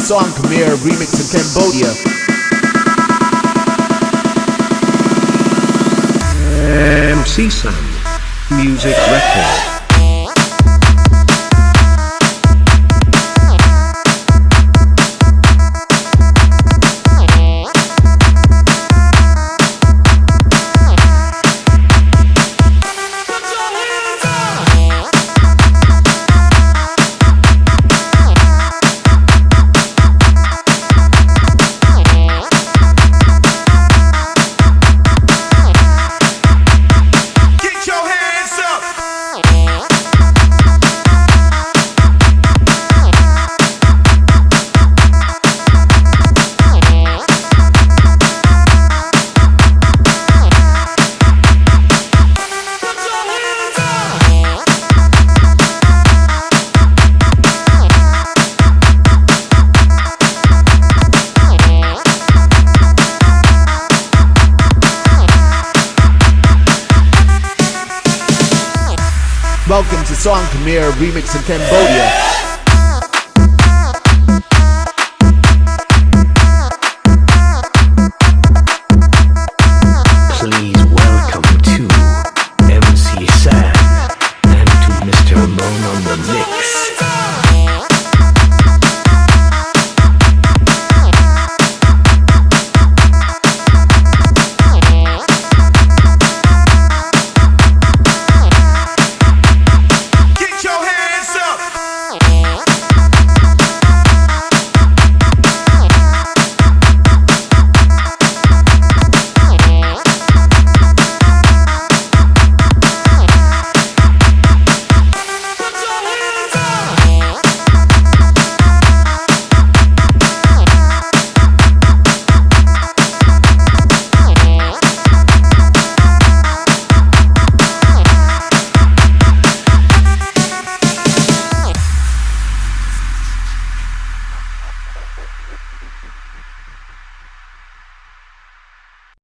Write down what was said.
song Khmer remix in Cambodia. MC Sam. Music record. Welcome to song Khmer remix in Cambodia.